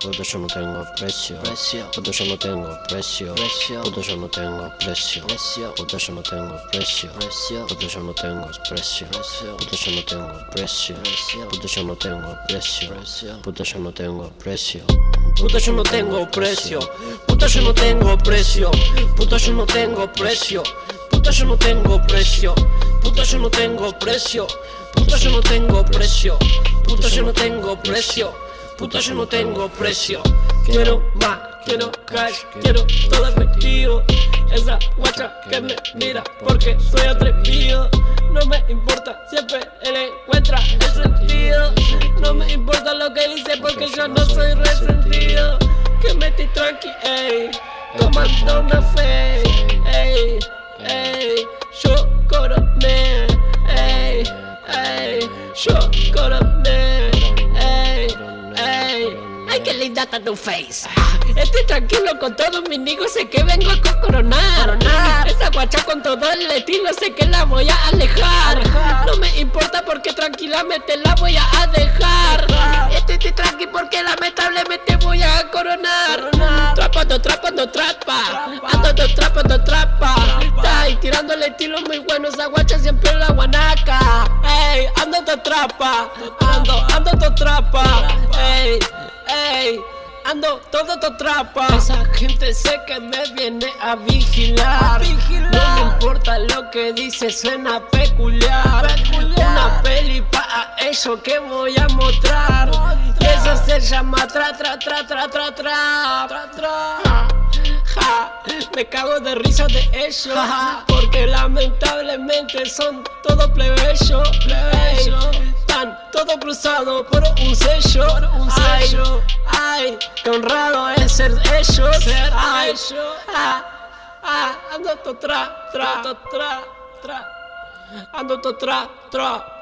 Puto yo no tengo precio, puto yo no tengo precio, puto yo no tengo precio, puto yo no tengo precio, puto yo no tengo precio, puto yo no tengo precio, puto yo no tengo precio, Precio. puto yo no tengo precio, Puto yo no tengo precio, puto yo no tengo precio, puto yo no tengo precio, puto yo no tengo precio, puto yo no tengo precio, puto yo no tengo precio, puto yo no tengo precio, puto yo no tengo precio. Quiero más, quiero cash, quiero todo efectivo. Esa guacha que me mira porque soy atrevido. No me importa, siempre él encuentra el sentido. No me importa lo que dice porque yo no soy resentido. Que me estoy tranqui, ey, tomando una fe, coroné, ey, ey. Ay, qué linda está tu face. Estoy tranquilo con todos mis nigos, sé que vengo a co- coronar. Esa guacha con todo el estilo, sé que la voy a alejar. No me importa porque tranquilamente la voy a dejar. Estoy, estoy tranqui porque lamentablemente voy a coronar. Trapando, trapando, trapa. Ando, trapando, trapa guachita y tirándole tiros muy buenos a guacha siempre la guanaca. Ey, ando te trapa, ando, ando te trapa. Ey, ey, ando todo te trapa. Esa gente sé que me viene a vigilar. No me importa lo que dice, suena peculiar. Una peli pa' eso que voy a mostrar. Y eso se llama tra tra tra tra tra tra. tra, tra me cago de risa de ellos Porque lamentablemente son todos plebeyos Ey, Están todos cruzados por un sello. Ay, ay, qué honrado es ser ellos. Ay, ah, ah, ando to tra, tra, to tra, tra Ando to tra, tra